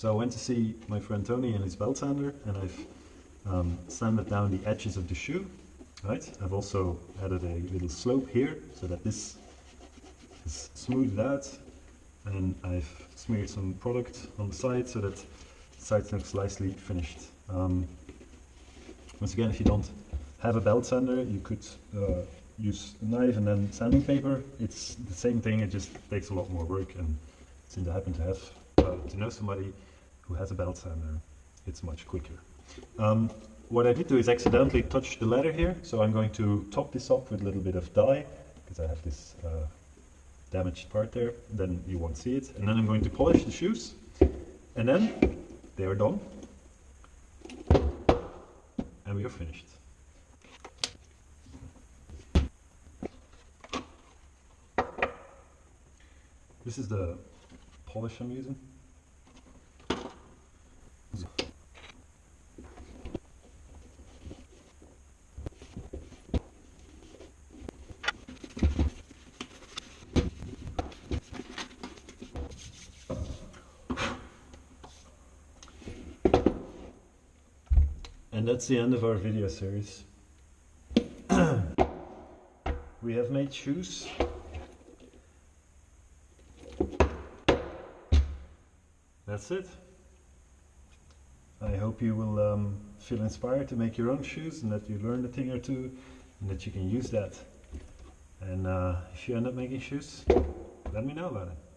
So I went to see my friend Tony and his belt sander and I've um, sanded down the edges of the shoe. Right. I've also added a little slope here so that this is smoothed out and I've smeared some product on the side so that the sides look slightly finished. Um, once again, if you don't have a belt sander, you could uh, use a knife and then sanding paper. It's the same thing, it just takes a lot more work and since I happen to have uh, to know somebody who has a belt sander, it's much quicker. Um, what I did do is accidentally touch the leather here, so I'm going to top this up with a little bit of dye, because I have this uh, damaged part there, then you won't see it. And then I'm going to polish the shoes, and then they are done, and we are finished. This is the polish I'm using. And that's the end of our video series. we have made shoes. That's it. I hope you will um, feel inspired to make your own shoes and that you learn a thing or two and that you can use that. And uh, if you end up making shoes, let me know about it.